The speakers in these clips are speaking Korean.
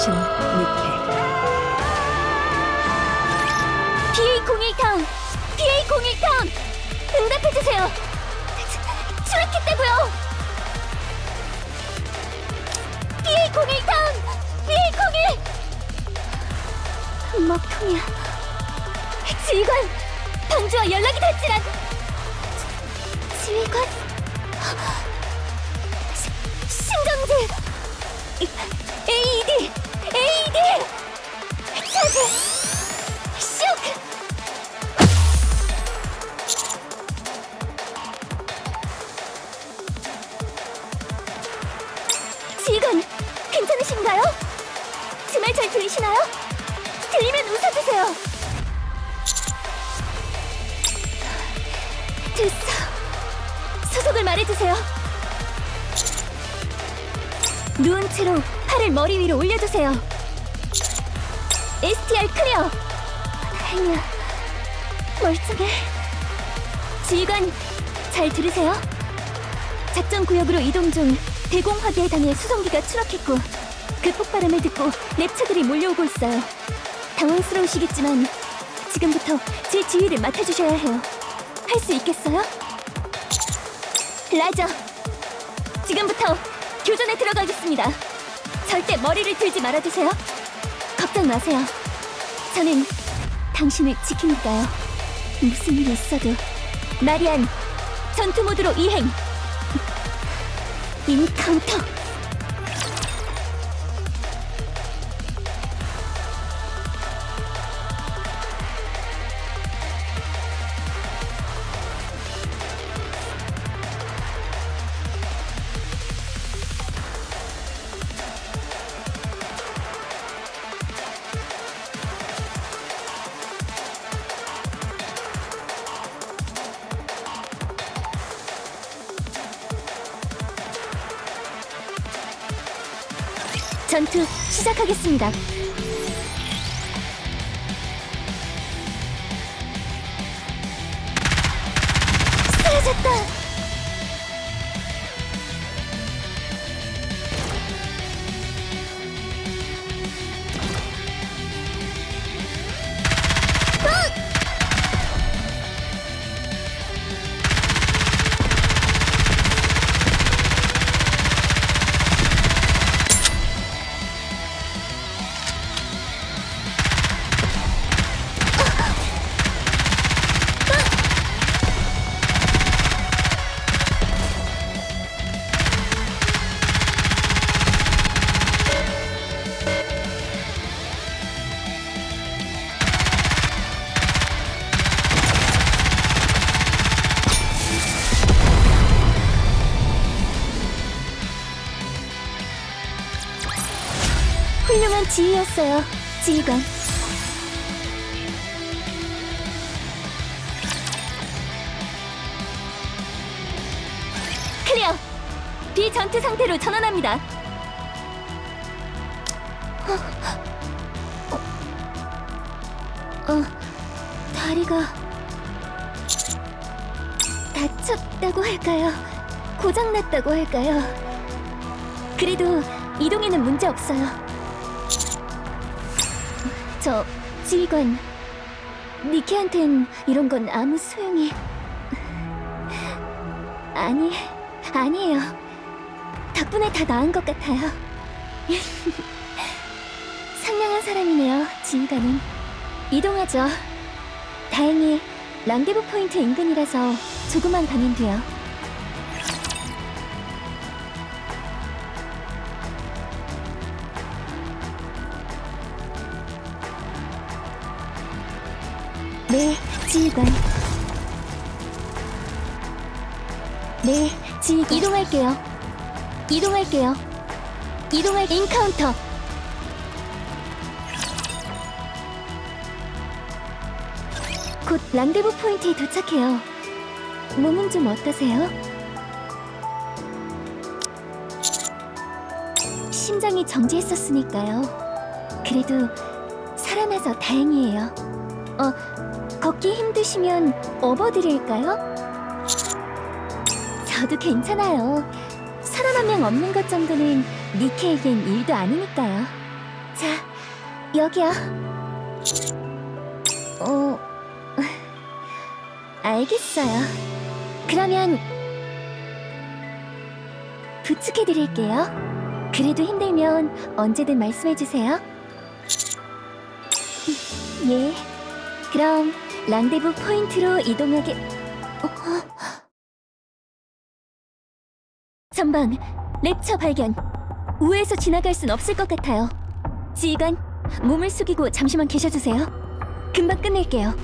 포지션 니케 BA01 타운! BA01 타운! 응답해주세요! 출입했다고요! BA01 타운! BA01! 먹통이야. 지휘관! 방주와 연락이 닿질 않... 지휘관? 시, 신경제! AED! AED! 차지! 쇼크! 지휘관, 괜찮으신가요? 제 말 잘 들리시나요? 들리면 웃어주세요. 됐어. 소속을 말해주세요. 누운 채로 팔을 머리 위로 올려주세요. STR 클리어. 다행이야. 멀쩡해. 지휘관, 잘 들으세요? 작전 구역으로 이동 중 대공 화기에 당해 수송기가 추락했고 그 폭발음을 듣고 랩처들이 몰려오고 있어요. 당황스러우시겠지만 지금부터 제 지휘를 맡아주셔야 해요. 할 수 있겠어요? 라저, 지금부터 교전에 들어가겠습니다. 절대 머리를 들지 말아주세요. 걱정 마세요. 저는 당신을 지키니까요. 무슨 일이 있어도 마리안, 전투 모드로 이행. 인카운터. 전투 시작하겠습니다. 지휘였어요, 지휘관. 클리어! 비전투 상태로 전환합니다. 어, 어, 다리가 다쳤다고 할까요? 고장났다고 할까요? 그래도 이동에는 문제 없어요. 저 지휘관 니키한텐 이런 건 아무 소용이 아니 아니에요. 덕분에 다 나은 것 같아요. 상냥한 사람이네요 지휘관은. 이동하죠. 다행히 랑데부 포인트 인근이라서 조금만 가면 돼요 네, 지휘관. 네, 지 이동할게요. 이동할게요. 이동할 인카운터. 곧 랑데부 포인트에 도착해요. 몸은 좀 어떠세요? 심장이 정지했었으니까요. 그래도 살아나서 다행이에요. 어, 걷기 힘드시면 업어드릴까요? 저도 괜찮아요. 사람 한 명 없는 것 정도는 니케에겐 일도 아니니까요. 자, 여기요. 어, 알겠어요. 그러면 부축해드릴게요. 그래도 힘들면 언제든 말씀해주세요. 예. 그럼 랑데부 포인트로 이동하게... 어? 전방, 랩처 발견. 우회해서 지나갈 순 없을 것 같아요. 지휘관, 몸을 숙이고 잠시만 계셔주세요. 금방 끝낼게요.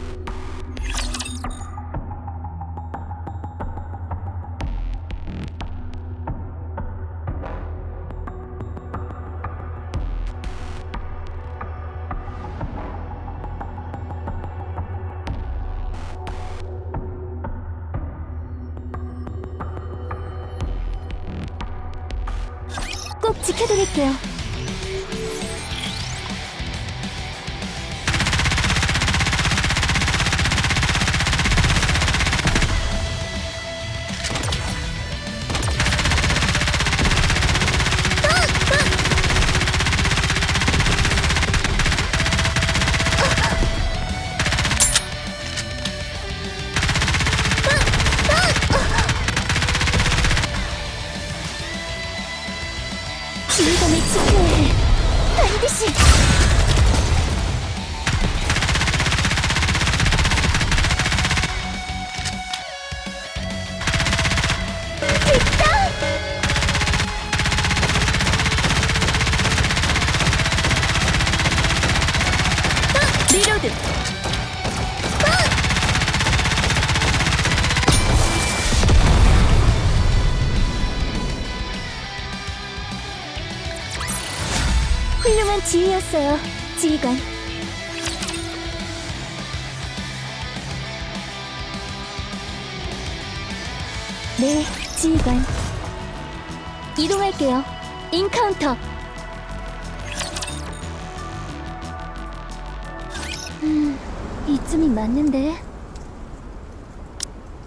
이쯤이 맞는데.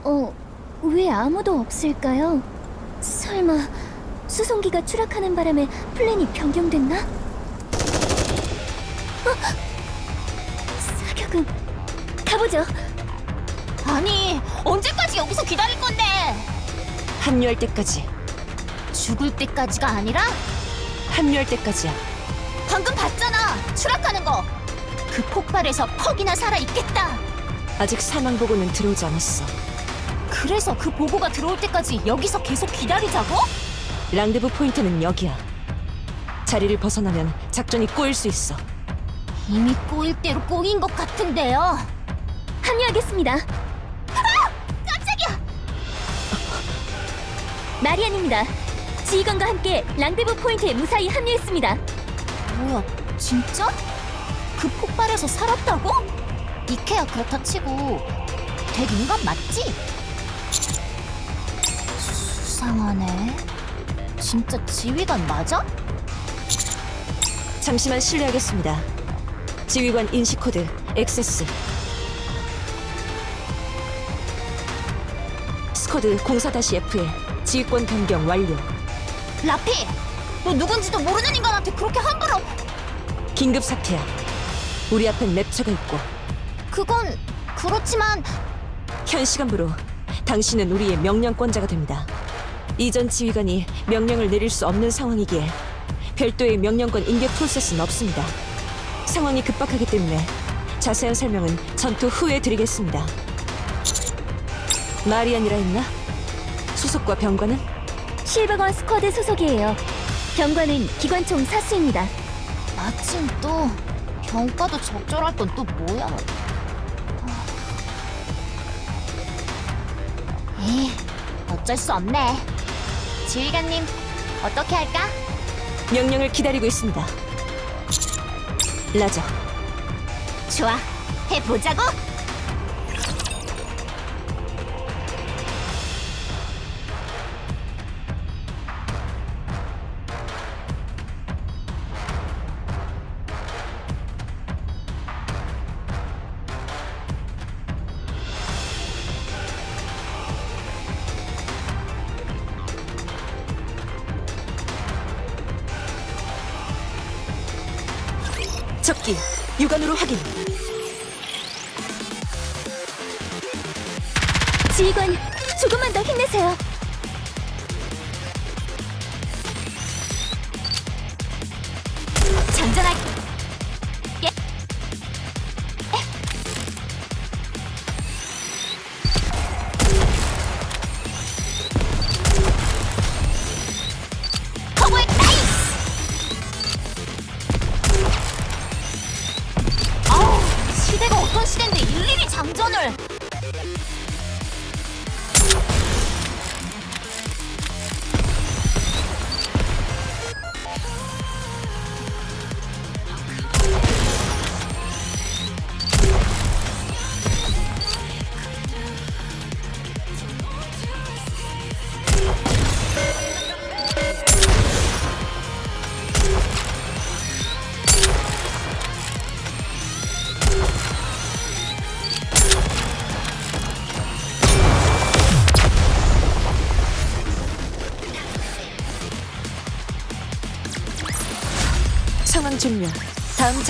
어, 왜 아무도 없을까요? 설마 수송기가 추락하는 바람에 플랜이 변경됐나? 사격은 가보죠. 아니 언제까지 여기서 기다릴 건데 합류할 때까지 죽을 때까지가 아니라 합류할 때까지야 방금 봤잖아 추락하는 거 그 폭발에서 퍽이나 살아 있겠다 아직 사망 보고는 들어오지 않았어 그래서 그 보고가 들어올 때까지 여기서 계속 기다리자고? 랑데부 포인트는 여기야 자리를 벗어나면 작전이 꼬일 수 있어 이미 꼬일 대로 꼬인 것 같은데요 합류하겠습니다. 깜짝이야 마리안입니다. 지휘관과 함께 랑데부 포인트에 무사히 합류했습니다. 뭐야 진짜? 그 폭발에서 살았다고? 니케야 그렇다 치고 쟤 인간 맞지? 수상하네 진짜 지휘관 맞아? 잠시만 실례하겠습니다 지휘관 인식 코드 액세스 스쿼드 04-F에 지휘권 변경 완료 라피! 너 누군지도 모르는 인간한테 그렇게 함부로 긴급 사태야 우리 앞엔 랩처가 있고 그건 그렇지만 현 시간부로 당신은 우리의 명령권자가 됩니다. 이전 지휘관이 명령을 내릴 수 없는 상황이기에 별도의 명령권 인계 프로세스는 없습니다. 상황이 급박하기 때문에 자세한 설명은 전투 후에 드리겠습니다. 마리안이라 했나? 수속과 병관은? 실버건 스쿼드 소속이에요. 병관은 기관총 사수입니다. 마침 또 병과도 적절할 건 또 뭐야? 에이 어쩔 수 없네. 지휘관님 어떻게 할까? 명령을 기다리고 있습니다. 라저, 좋아 해보자고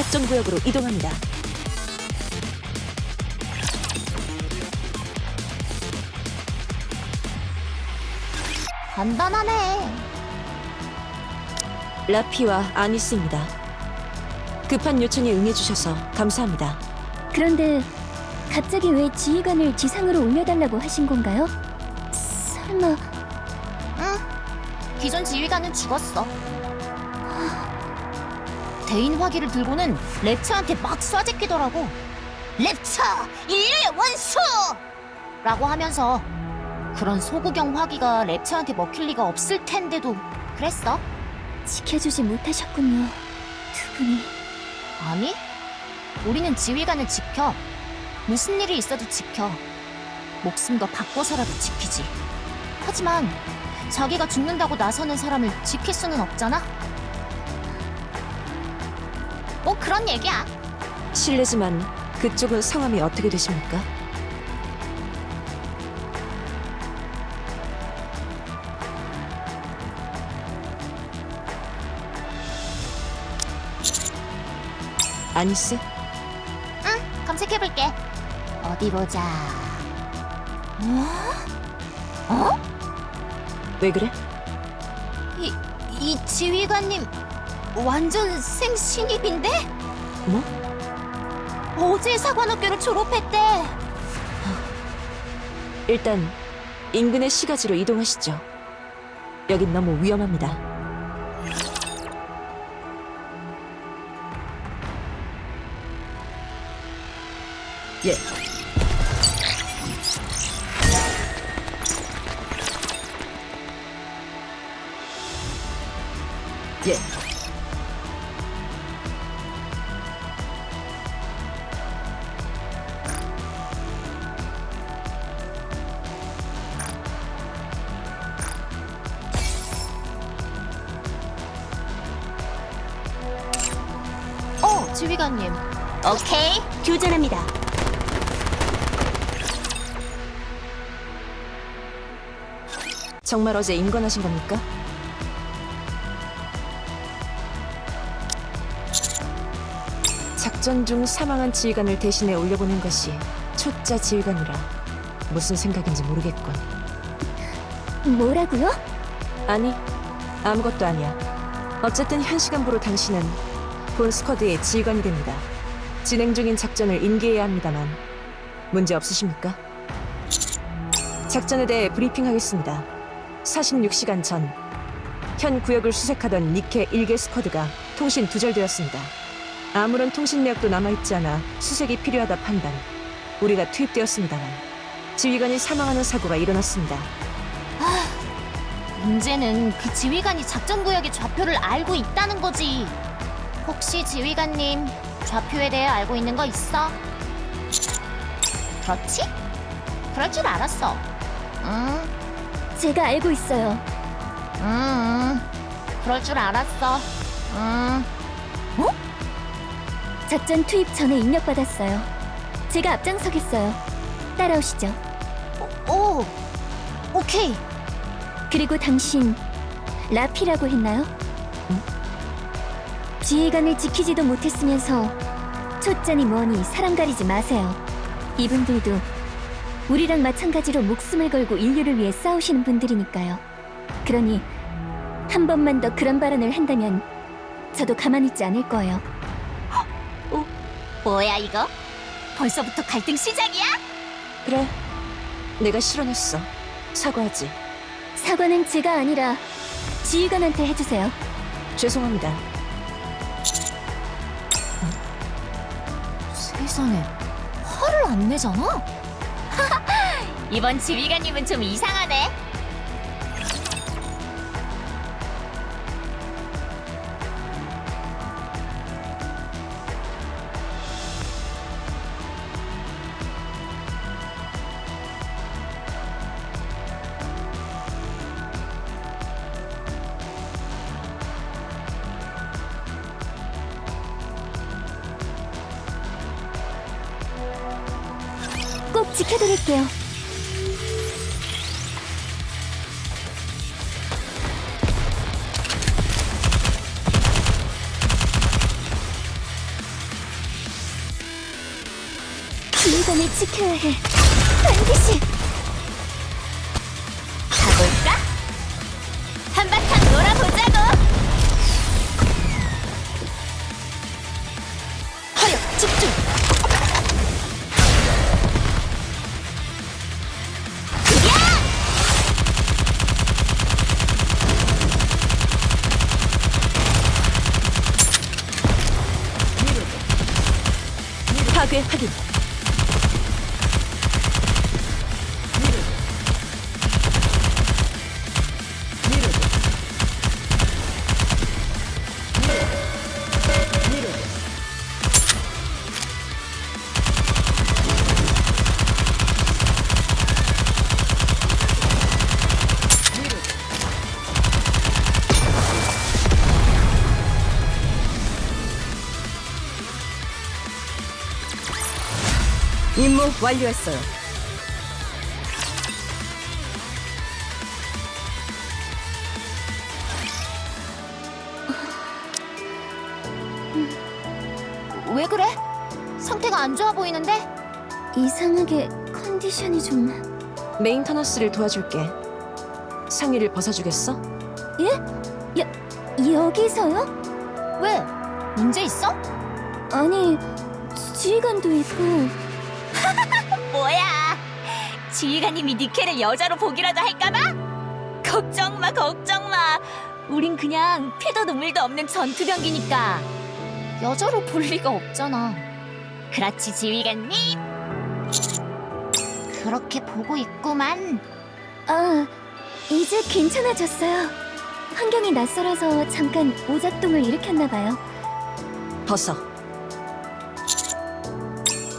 작전 구역으로 이동합니다. 간단하네. 라피와 아니스입니다. 급한 요청에 응해주셔서 감사합니다. 그런데 갑자기 왜 지휘관을 지상으로 올려달라고 하신 건가요? 설마 응. 기존 지휘관은 죽었어. 대인 화기를 들고는 랩처한테 막 쏴제끼더라고. 랩처! 인류의 원수! 라고 하면서 그런 소구경 화기가 랩처한테 먹힐 리가 없을 텐데도 그랬어? 지켜주지 못하셨군요. 두 분이 아니, 우리는 지휘관을 지켜. 무슨 일이 있어도 지켜. 목숨도 바꿔서라도 지키지. 하지만 자기가 죽는다고 나서는 사람을 지킬 수는 없잖아? 뭐 그런 얘기야. 실례지만 그쪽은 성함이 어떻게 되십니까? 아니스? 응, 검색해볼게. 어디 보자. 어? 어? 왜 그래? 이, 이 지휘관님 완전 생신입인데? 뭐? 어제 사관학교를 졸업했대. 일단 인근의 시가지로 이동하시죠. 여긴 너무 위험합니다. 예. 예. 정말 어제 임관하신 겁니까? 작전 중 사망한 지휘관을 대신해 올려보낸 것이 초짜 지휘관이라 무슨 생각인지 모르겠군. 뭐라고요? 아니, 아무것도 아니야. 어쨌든 현 시간부로 당신은 본 스쿼드의 지휘관이 됩니다. 진행 중인 작전을 인계해야 합니다만 문제 없으십니까? 작전에 대해 브리핑하겠습니다. 46시간 전, 현 구역을 수색하던 니케 1개 스쿼드가 통신 두절되었습니다. 아무런 통신 내역도 남아있지 않아 수색이 필요하다 판단. 우리가 투입되었습니다만 지휘관이 사망하는 사고가 일어났습니다. 문제는 그 지휘관이 작전 구역의 좌표를 알고 있다는 거지. 혹시 지휘관님 좌표에 대해 알고 있는 거 있어? 그렇지? 그럴 줄 알았어. 응, 제가 알고 있어요. 응, 응. 그럴 줄 알았어. 응. 작전 투입 전에 입력받았어요. 제가 앞장서겠어요. 따라오시죠. 오, 오케이. 그리고 당신 라피라고 했나요? 지휘관을 지키지도 못했으면서 초짜니 뭐니 사람 가리지 마세요. 이분들도 우리랑 마찬가지로 목숨을 걸고 인류를 위해 싸우시는 분들이니까요. 그러니 한 번만 더 그런 발언을 한다면 저도 가만히 있지 않을 거예요. 뭐야 이거? 벌써부터 갈등 시작이야? 그래. 내가 실언했어. 사과하지. 사과는 제가 아니라 지휘관한테 해주세요. 죄송합니다. 세상에 화를 안 내잖아? 이번 지휘관님은 좀 이상하네. 꼭 지켜드릴게요. 켜야 해. 반드시! 완료했어요. 왜 그래? 상태가 안 좋아 보이는데? 이상하게 컨디션이 좀... 메인터너스를 도와줄게. 상의를 벗어주겠어? 여기서요? 왜? 문제 있어? 아니, 지휘관도 있고... 지휘관님이 니케를 여자로 보기라도 할까봐? 걱정 마, 걱정 마. 우린 그냥 피도 눈물도 없는 전투병기니까 여자로 볼 리가 없잖아. 그렇지, 지휘관님. 그렇게 보고 있구만. 아, 이제 괜찮아졌어요. 환경이 낯설어서 잠깐 오작동을 일으켰나봐요. 벗어.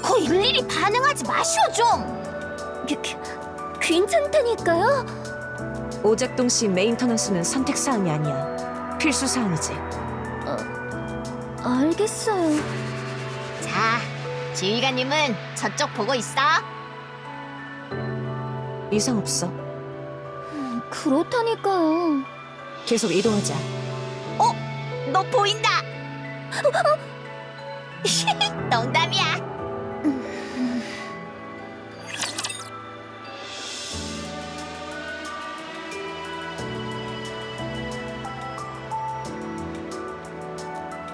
그 일일이 반응하지 마시오 좀. 괜찮다니까요? 오작동 씨 메인터너스는 선택 사항이 아니야. 필수 사항이지. 알겠어요. 자, 지휘관님은 저쪽 보고 있어. 이상 없어. 음, 그렇다니까요. 계속 이동하자. 너 보인다. 농담이야.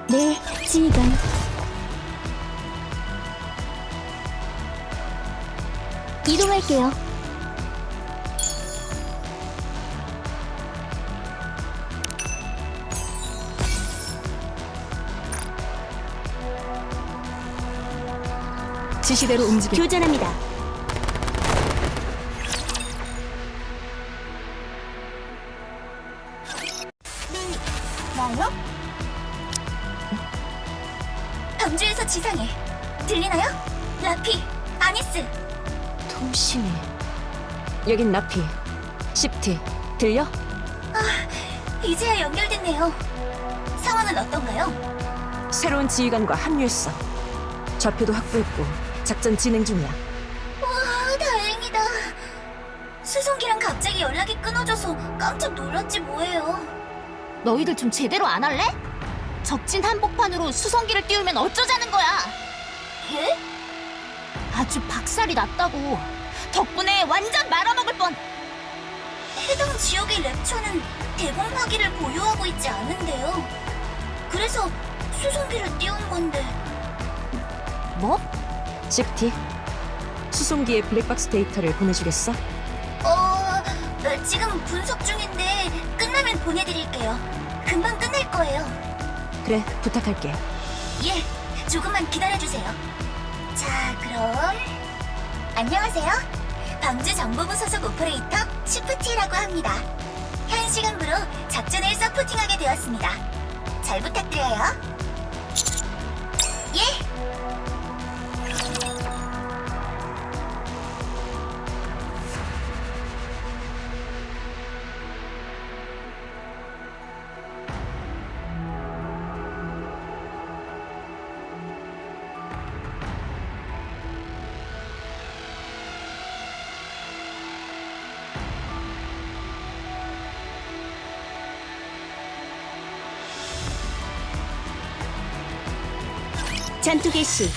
네, 지휘관. 이동할게요. 지시대로 움직여. 교전합니다. 여긴 라피. 십티. 들려? 이제야 연결됐네요. 상황은 어떤가요? 새로운 지휘관과 합류했어. 좌표도 확보했고 작전 진행 중이야. 아, 다행이다. 수송기랑 갑자기 연락이 끊어져서 깜짝 놀랐지 뭐예요. 너희들 좀 제대로 안 할래? 적진 한복판으로 수송기를 띄우면 어쩌자는 거야? 예? 아주 박살이 났다고. 덕분에 완전 말아먹을 뻔. 해당 지역의 랩처는 대공화기를 보유하고 있지 않은데요. 그래서 수송기를 띄운 건데. 뭐? 식티. 수송기의 블랙박스 데이터를 보내주겠어? 어, 어, 지금 분석 중인데 끝나면 보내드릴게요. 금방 끝날 거예요. 그래, 부탁할게. 예, 조금만 기다려주세요. 자, 그럼 안녕하세요. 광주 정보부 소속 오퍼레이터 시프티라고 합니다. 현 시간부로 작전을 서포팅하게 되었습니다. 잘 부탁드려요. 전투 개시.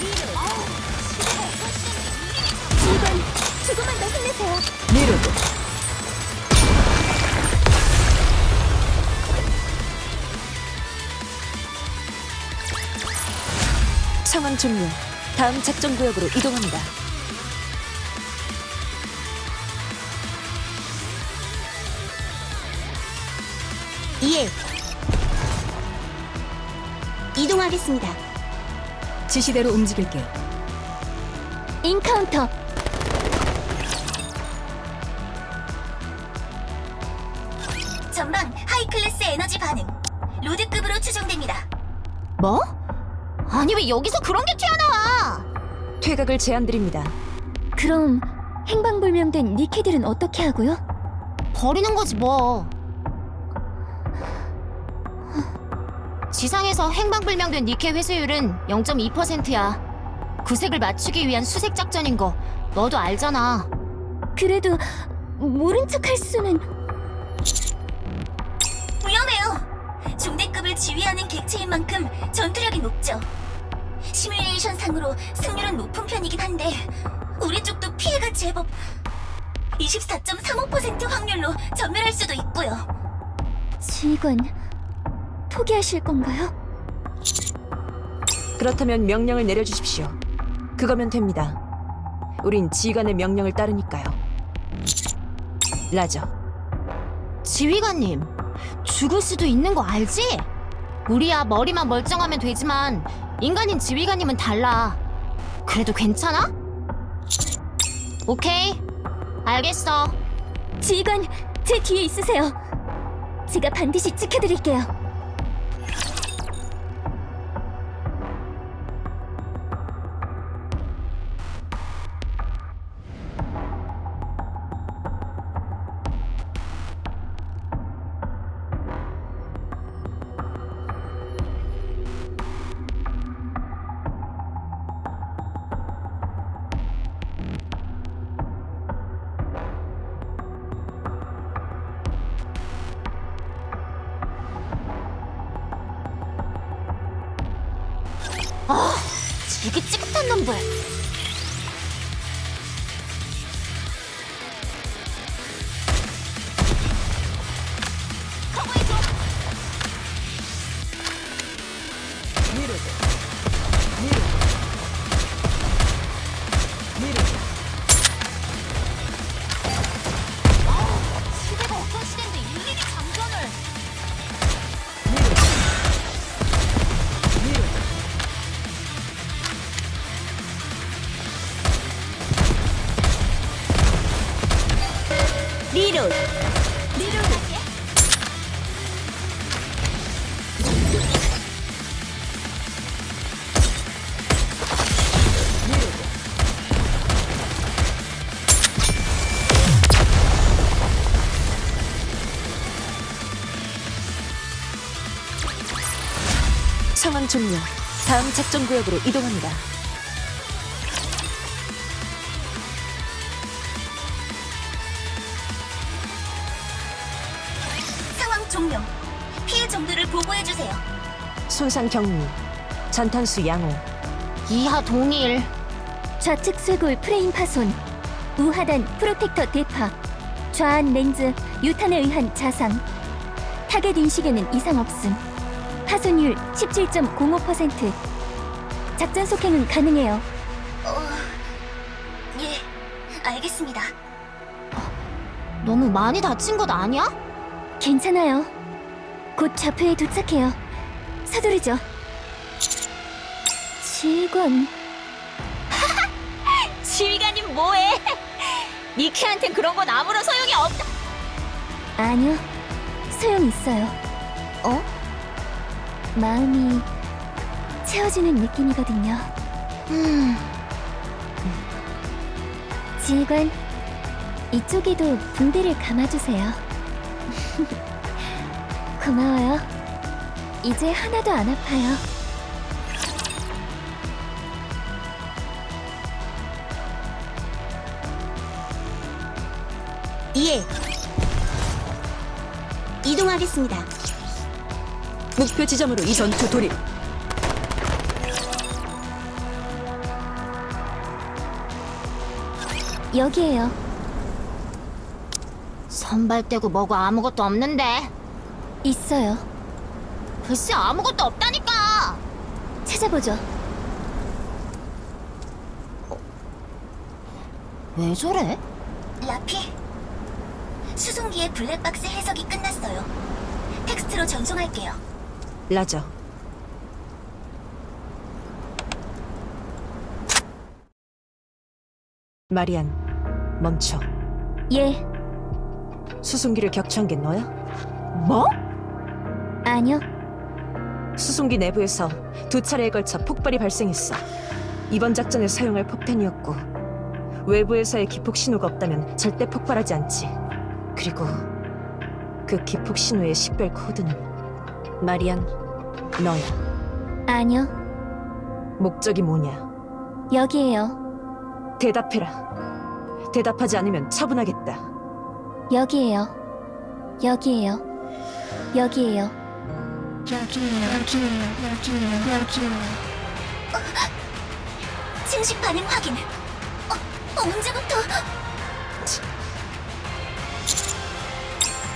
지휘관, 조금만 더 힘내세요. 미르드. 상황 종료. 다음 작전 구역으로 이동합니다. 예. 이동하겠습니다. 지시대로 움직일게요. encounter. 전방 high class 에너지 반응. lord급으로 추정됩니다. 뭐? 아니 왜 여기서 그런 게 튀어나와? 퇴각을 제안드립니다. 그럼 행방불명된 니케들은 어떻게 하고요? 버리는 거지 뭐. 지상에서 행방불명된 니켈 회수율은 0.2%야. 구색을 맞추기 위한 수색 작전인 거 너도 알잖아. 그래도 모른 척할 수는 위험해요. 중대급을 지휘하는 객체인 만큼 전투력이 높죠. 시뮬레이션 상으로 승률은 높은 편이긴 한데 우리 쪽도 피해가 제법 24.35% 확률로 전멸할 수도 있고요. 지휘관 포기하실 건가요? 그렇다면 명령을 내려주십시오. 그거면 됩니다. 우린 지휘관의 명령을 따르니까요. 라저. 지휘관님, 죽을 수도 있는 거 알지? 우리야 머리만 멀쩡하면 되지만 인간인 지휘관님은 달라. 그래도 괜찮아? 오케이, 알겠어. 지휘관 제 뒤에 있으세요. 제가 반드시 지켜드릴게요. 아, 지긋지긋한 놈들. 종료. 다음 작전 구역으로 이동합니다. 상황 종료. 피해 정도를 보고해 주세요. 손상 경미. 잔탄수 양호. 이하 동일. 좌측 쇄골 프레임 파손. 우하단 프로텍터 대파. 좌안 렌즈 유탄에 의한 자상. 타겟 인식에는 이상 없음. 파손율 17.05%. 작전 속행은 가능해요. 예, 알겠습니다. 너무 많이 다친 것 아니야? 괜찮아요. 곧 좌표에 도착해요. 서두르죠. 지휘관, 지휘관님 뭐해? 니키한텐 그런 건 아무런 소용이 없다. 아니요. 소용 있어요. 어? 마음이 채워지는 느낌이거든요. 음, 지휘관, 이쪽에도 붕대를 감아주세요. 고마워요. 이제 하나도 안 아파요. 예. 이동하겠습니다. 목표 지점으로 이 전투 돌입. 여기에요. 선발 떼고 뭐고 아무것도 없는데. 있어요. 글쎄 아무것도 없다니까. 찾아보죠. 왜 저래? 라피, 수송기의 블랙박스 해석이 끝났어요. 텍스트로 전송할게요. 라저. 마리안, 멈춰. 예, 수송기를 격추한 게 너야? 뭐? 아니요. 수송기 내부에서 두 차례에 걸쳐 폭발이 발생했어. 이번 작전에 사용할 폭탄이었고 외부에서의 기폭 신호가 없다면 절대 폭발하지 않지. 그리고 그 기폭 신호의 식별 코드는 마리안 너야. 아니요. 목적이 뭐냐? 여기에요. 대답해라. 대답하지 않으면 처분하겠다. 여기에요. 여기에요. 여기에요. 침식 반응 확인. 어, 언제부터?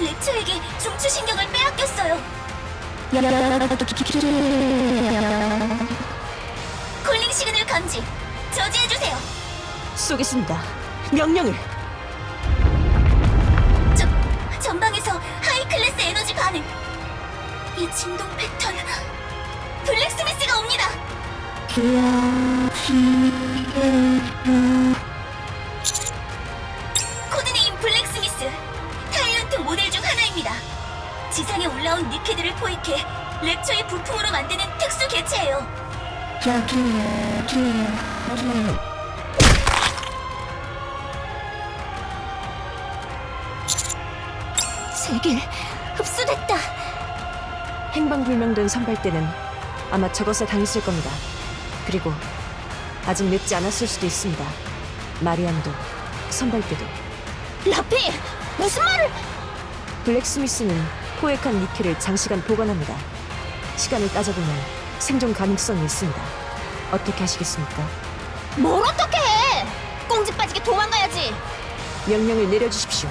랩쳐에게 중추 신경을 빼앗겼어요. calling signal 감지. 저지해주세요. 쏘겠습니다. 명령을. 저, 전방에서 high class 에너지 반응. 이 진동 패턴. 블랙스미스가 옵니다. 올라온 니케들을 포획해 랩처의 부품으로 만드는 특수 개체예요. 세길 흡수됐다. 행방불명된 선발대는 아마 저것에 당했을 겁니다. 그리고 아직 늦지 않았을 수도 있습니다. 마리안도 선발대도 라피 무슨 말을? 블랙스미스는 포획한 니켈을 장시간 보관합니다. 시간을 따져보면 생존 가능성이 있습니다. 어떻게 하시겠습니까? 뭘 어떻게 해? 꽁지 빠지게 도망가야지. 명령을 내려주십시오.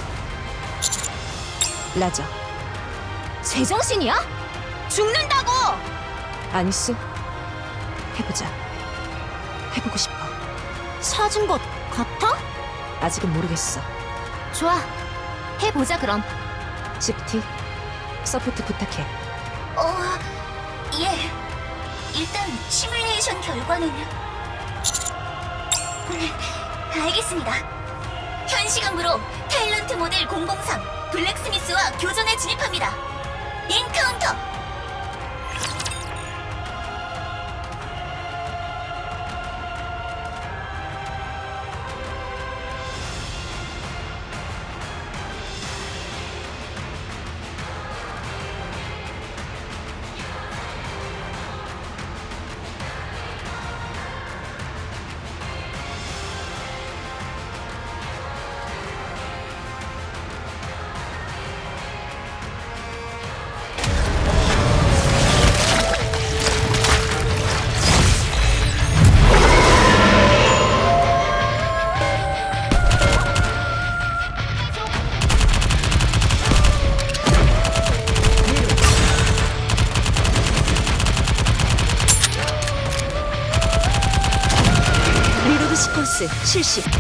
라저, 제정신이야? 죽는다고. 아니스, 해보자. 해보고 싶어. 찾은 것 같아? 아직은 모르겠어. 좋아. 해보자 그럼. 시프티, support 부탁해. 어, 예. 일단 시뮬레이션 결과는 알겠습니다. 현 시간부로 tyrant 모델 003 블랙스미스와 교전에 진입합니다. encounter. 매트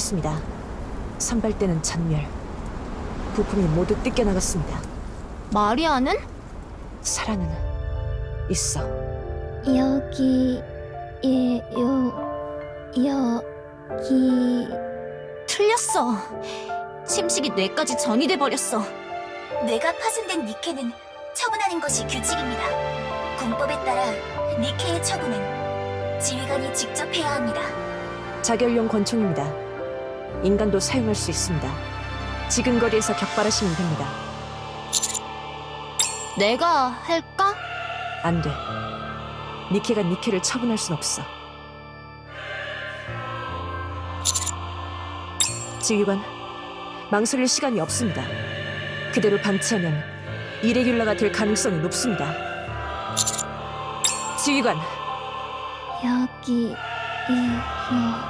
확인하겠습니다. 선발대는 전멸. 부품이 모두 뜯겨나갔습니다. 마리아는? 사라는 있어. 여기, 예, 요, 여기... 틀렸어. 침식이 뇌까지 전이돼 버렸어. 뇌가 파손된 니케는 처분하는 것이 규칙입니다. 군법에 따라 니케의 처분은 지휘관이 직접 해야 합니다. 자결용 권총입니다. 인간도 사용할 수 있습니다. 지금 거리에서 격발하시면 됩니다. 내가 할까? 안 돼. 니케가 니케를 처분할 순 없어. 지휘관, 망설일 시간이 없습니다. 그대로 방치하면 이레귤라가 될 가능성이 높습니다. 지휘관, 여기, 예, 요...